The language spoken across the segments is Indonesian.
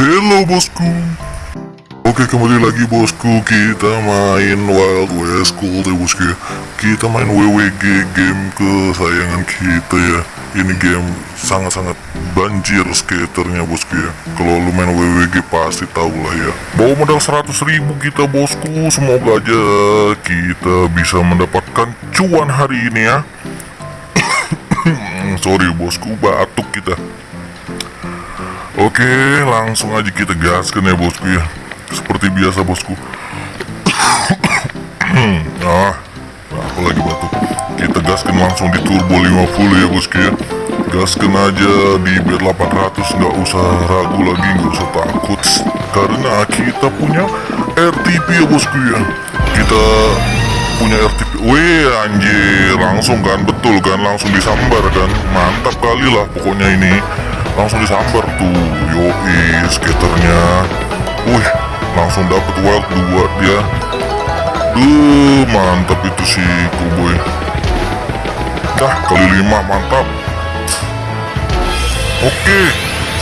hello bosku. Oke kembali lagi bosku. Kita main Wild West Cool ya bosku ya. Kita main WWG game kesayangan kita ya. Ini game sangat-sangat banjir skaternya bosku ya. Kalau lu main WWG pasti tahu lah ya. Bawa modal 100 ribu kita bosku. Semoga aja kita bisa mendapatkan cuan hari ini ya. Sorry bosku. Batuk kita Oke, langsung aja kita gaskan ya bosku ya. Seperti biasa bosku. ah, apa lagi batuk? Kita gaskan langsung di turbo 50 ya bosku ya. Gaskan aja di bed 800 nggak usah ragu lagi nggak usah takut karena kita punya RTP ya bosku ya. Kita punya RTP. Wih anjir, langsung kan betul kan langsung disambar kan. Mantap kali lah pokoknya ini langsung disambar tuh yoi skaternya. Wih langsung dapet wild dua dia. Duh mantap itu si cowboy dah kali lima mantap. Oke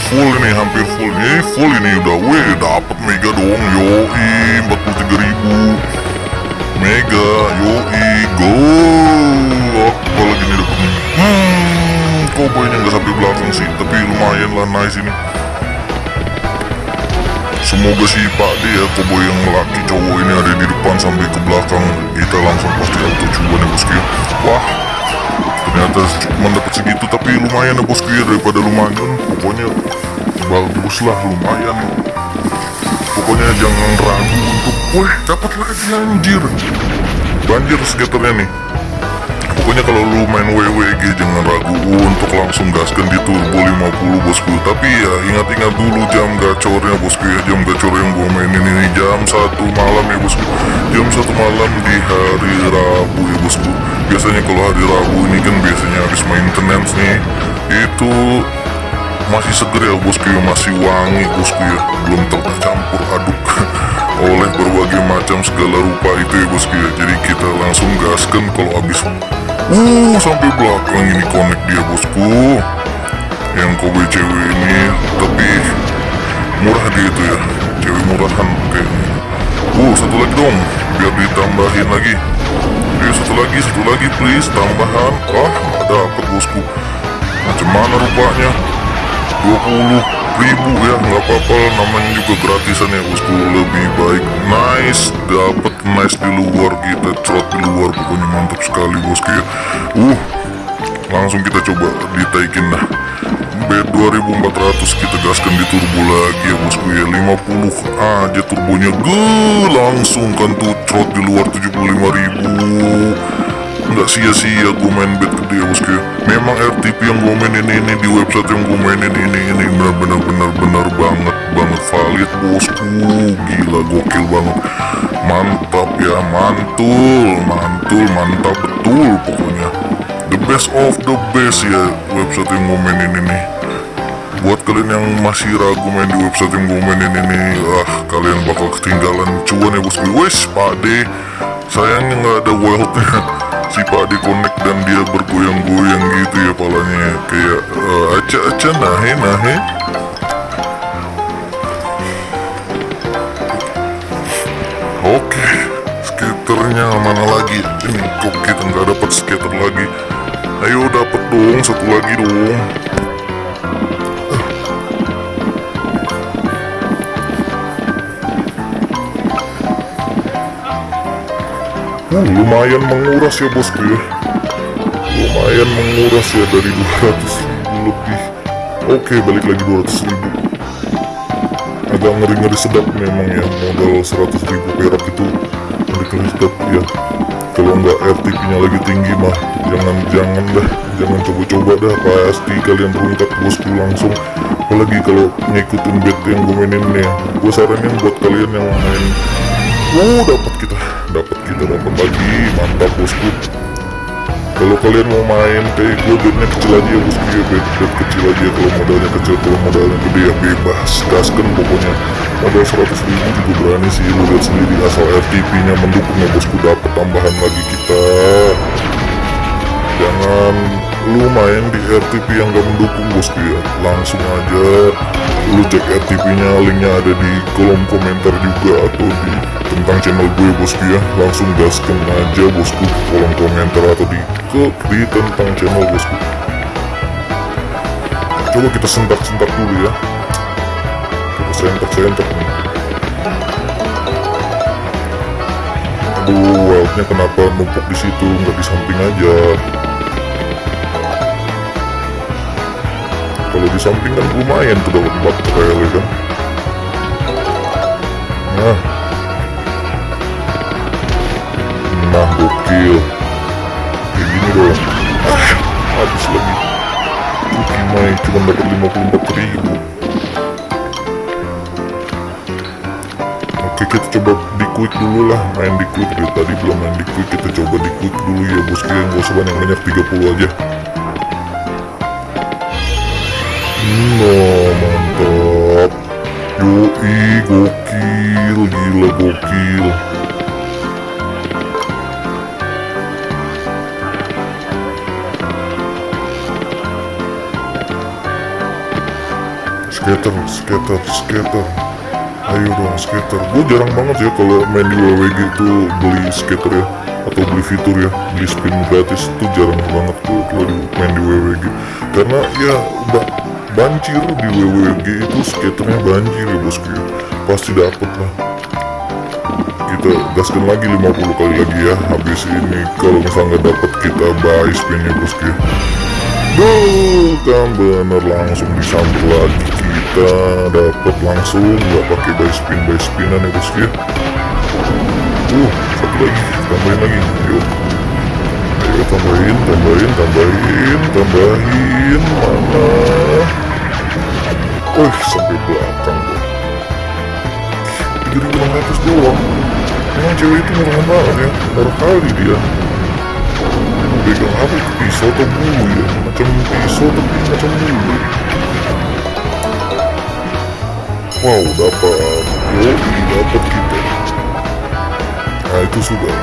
full ini hampir full ini full ini udah. Wih dapet mega dong yoi 43 ribu. Mega yoi go. Apa lagi nih cowboynya nggak sampai belakang sih. Tapi lumayan lah nice ini. Semoga si Pak D ya yang laki cowok ini ada di depan sampai ke belakang. Kita langsung pasti auto cuan ya bosku wah ternyata cuma dapat segitu tapi lumayan ya bosku ya daripada lumayan. Pokoknya bagus lah lumayan. Pokoknya jangan ragu untuk wih dapat lagi anjir. Banjir skaternya nih Pokoknya kalau lu main WWG jangan ragu. Untuk langsung gaskan di turbo 50 bosku. Tapi ya ingat-ingat dulu jam gacornya bosku ya. Jam gacor yang gua mainin ini. Jam satu malam ya bosku. Jam satu malam di hari Rabu ya bosku. Biasanya kalau hari Rabu ini kan biasanya habis maintenance nih Itu masih seger ya bosku ya. Masih wangi bosku ya. Belum tercampur aduk oleh berbagai macam segala rupa itu ya bosku ya. Jadi kita langsung gaskan kalau habis uh sampai belakang ini connect dia bosku. Yang kobe cewek ini tapi murah dia itu ya. Cewek murahan kayaknya uh satu lagi dong biar ditambahin lagi. Oke satu lagi satu lagi please tambahan. Ah nggak dapet bosku. Macam mana rupanya 20 ribu ya nggak apa-apa namanya juga gratisan ya bosku. Lebih baik nice dapat nice di luar kita trot di luar pokoknya mantap sekali bosku ya. Uh langsung kita coba ditaikin dah bed 2400 kita gaskan di turbo lagi ya bosku ya. 50 aja turbonya. Ge langsung kan tuh trot di luar 75.000 nggak sia-sia gue main bet ya bosku memang RTP yang gue mainin ini di website yang gue mainin ini ini benar-benar benar-benar banget banget valid bosku. Gila gokil banget. Mantap ya mantul mantul mantap betul pokoknya. The best of the best ya website yang gue mainin ini. Buat kalian yang masih ragu main di website yang gue mainin ini ah kalian bakal ketinggalan cuan ya bosku. Wes pade sayangnya nggak ada wildnya si Pak connect dan dia bergoyang-goyang gitu ya palanya. Kayak uh, aca-aca nahe nahe. Oke skaternya mana lagi? Ini kok kita nggak dapat skater lagi? Ayo dapat dong satu lagi dong Uh, lumayan menguras ya bosku ya. Lumayan menguras ya dari 200 ribu lebih. Oke balik lagi 200 ribu. Agak ngeri-ngeri sedap memang ya Modal 100 ribu perak itu. Ngeri-ngeri sedap ya. Kalau nggak RTP nya lagi tinggi mah Jangan-jangan dah. Jangan coba-coba dah Pasti kalian rungkat bosku langsung. Apalagi kalau ngikutin bet yang gue mainin nih ya. Gue saranin buat kalian yang main. Uh dapat kita dapat kita dapat lagi mantap bosku. Kalau kalian mau main kayak gue bednya kecil aja ya bosku ya bed, bed kecil aja kalau modalnya kecil kalau modalnya gede ya bebas gaskan pokoknya. Modal 100 ribu juga berani sih lu lihat sendiri asal RTP nya mendukung ya bosku dapat tambahan lagi kita. Jangan lu main di RTP yang gak mendukung bosku ya langsung aja. Lu cek RTP nya linknya ada di kolom komentar juga atau di tentang channel gue bosku ya. Langsung gaskan aja bosku di kolom komentar atau di ke di tentang channel bosku coba kita sentak-sentak dulu ya. Kita sentak-sentak nih. Aduh wildnya kenapa numpuk di situ? Nggak di samping aja kalau di samping kan lumayan tuh dapat 4 trail ya kan? Nah. Nah gokil. Kayak gini dong. Ah, habis lagi. Tuh Kimai cuma dapat 54 ribu. Oke kita coba di quick dulu lah. Main di quick. Dari tadi belum main di quick. Kita coba di quick dulu ya bosku yang gak usah banyak-banyak. 30 aja No, mantap. Yoi, gokil, gila gokil. Skater, skater, skater. Ayo dong skater. Gue jarang banget ya kalau main di WWG itu beli skater ya atau beli fitur ya beli spin gratis itu jarang banget tuh kalau main di WWG karena ya udah banjir di WWG itu skaternya banjir ya bosku pasti dapet lah. Kita gaskan lagi 50 kali lagi ya habis ini kalau misalnya nggak dapet kita buy spinnya bosku ya bukan bener langsung disampul lagi kita. Dapat langsung nggak pakai buy spin buy spinan ya bosku uh satu lagi tambahin lagi. Yuk. Ayo tambahin tambahin tambahin tambahin. Mana Wih, sampai belakang bro 3600 doang. Emang cewek itu murah banget ya. Murah kali dia. Pegang apa? Itu pisau atau bulu ya? Macam pisau tapi macam bulu. Wow, dapat Yoi, dapat kita. Nah itu sudah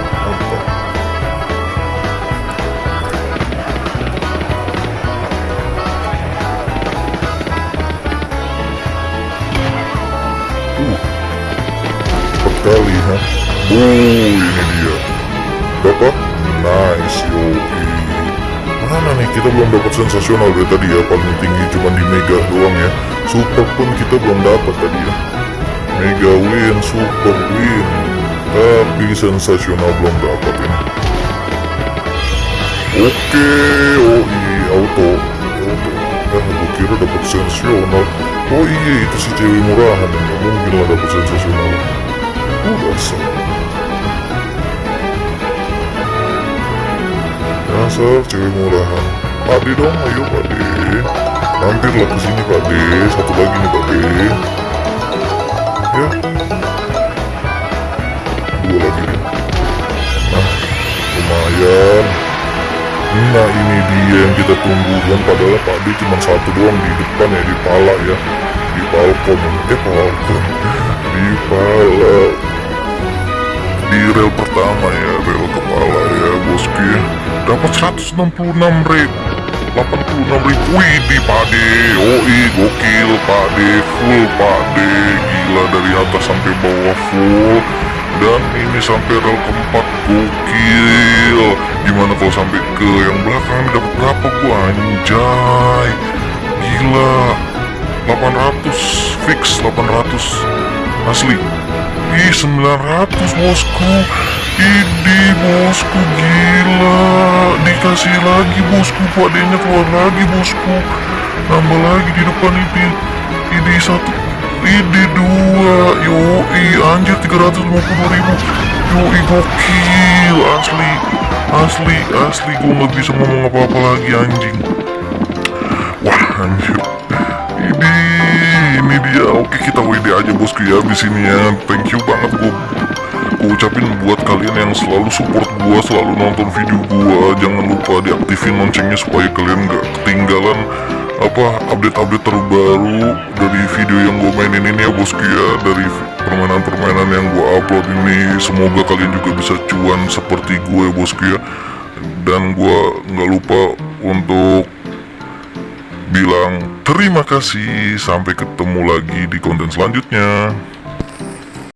Mantap kali ha Oh ini dia. Dapat Nice yoi Mana nih? Kita belum dapat sensasional dari tadi ya. Paling tinggi cuma di mega doang ya. Super pun kita belum dapat tadi ya. Mega win, super win. Tapi sensasional belum dapat ini Oke, oh iya, auto. Auto. Eh, gue kira dapat sensasional. Oh iya, itu si cewek murahan. Nggak mungkin lah dapat sensasional so Dasar cewek murahan Pade dong ayo pade Mampirlah ke sini pade Satu lagi nih pade Ya. Dua lagi nih. Nah lumayan. Nah ini dia yang kita tunggu. Kan Padahal pade cuma satu doang di depan ya Di pala ya. Di palkom. Eh palkom. Di pala di rel pertama ya rel kepala ya bosku dapat 166 ribu 86 ribu. Di pade. Oi gokil pade. Full pade. Gila dari atas sampai bawah full. Dan ini sampai rel keempat gokil. Gimana kalau sampai ke yang belakang? Dapat berapa gua? Anjay. Gila. 800 fix 800 asli Ih 900 bosku. Ini bosku gila. Dikasih lagi bosku Padanya keluar lagi bosku. Nambah lagi di depan ini. Ini satu Ini dua. Yoi anjir 350 ribu. Yoi gokil Asli. Asli Asli gue gak bisa ngomong apa-apa lagi anjing. Wah anjir. Ini ini dia. Oke kita WD aja bosku ya di sini ya. Thank you banget gue gue ucapin buat kalian yang selalu support gue selalu nonton video gue jangan lupa diaktifin loncengnya supaya kalian gak ketinggalan apa update-update terbaru dari video yang gue mainin ini ya bosku ya dari permainan-permainan yang gue upload ini. Semoga kalian juga bisa cuan seperti gue bosku ya dan gue nggak lupa untuk bilang terima kasih. Sampai ketemu lagi di konten selanjutnya